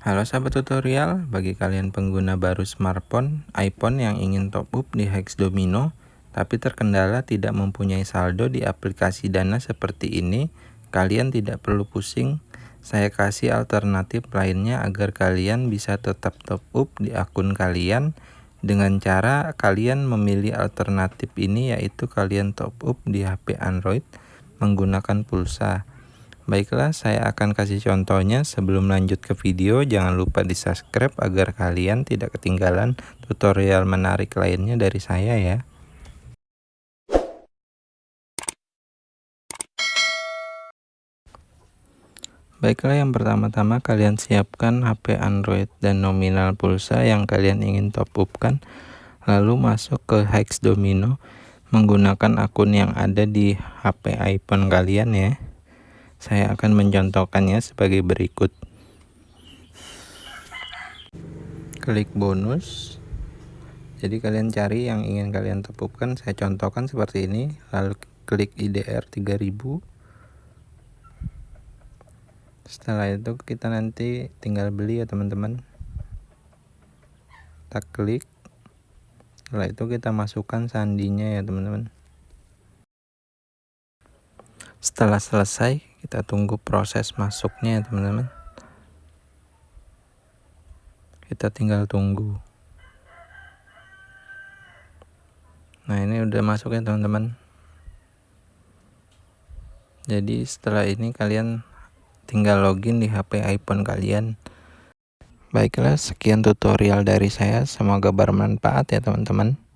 Halo sahabat tutorial, bagi kalian pengguna baru smartphone, iPhone yang ingin top up di Hex Domino, tapi terkendala tidak mempunyai saldo di aplikasi Dana seperti ini, kalian tidak perlu pusing. Saya kasih alternatif lainnya agar kalian bisa tetap top up di akun kalian dengan cara kalian memilih alternatif ini yaitu kalian top up di HP Android menggunakan pulsa. Baiklah, saya akan kasih contohnya. Sebelum lanjut ke video, jangan lupa di subscribe agar kalian tidak ketinggalan tutorial menarik lainnya dari saya ya. Baiklah, yang pertama-tama kalian siapkan HP Android dan nominal pulsa yang kalian ingin top upkan. Lalu masuk ke Hex Domino menggunakan akun yang ada di HP iPhone kalian ya. Saya akan mencontohkannya sebagai berikut. Klik bonus. Jadi kalian cari yang ingin kalian tepupkan. Saya contohkan seperti ini. Lalu klik IDR 3000. Setelah itu kita nanti tinggal beli ya teman-teman. Kita klik. Setelah itu kita masukkan sandinya ya teman-teman. Setelah selesai kita tunggu proses masuknya ya teman-teman. Kita tinggal tunggu. Nah ini udah masuk ya teman-teman. Jadi setelah ini kalian tinggal login di HP iPhone kalian. Baiklah sekian tutorial dari saya. Semoga bermanfaat ya teman-teman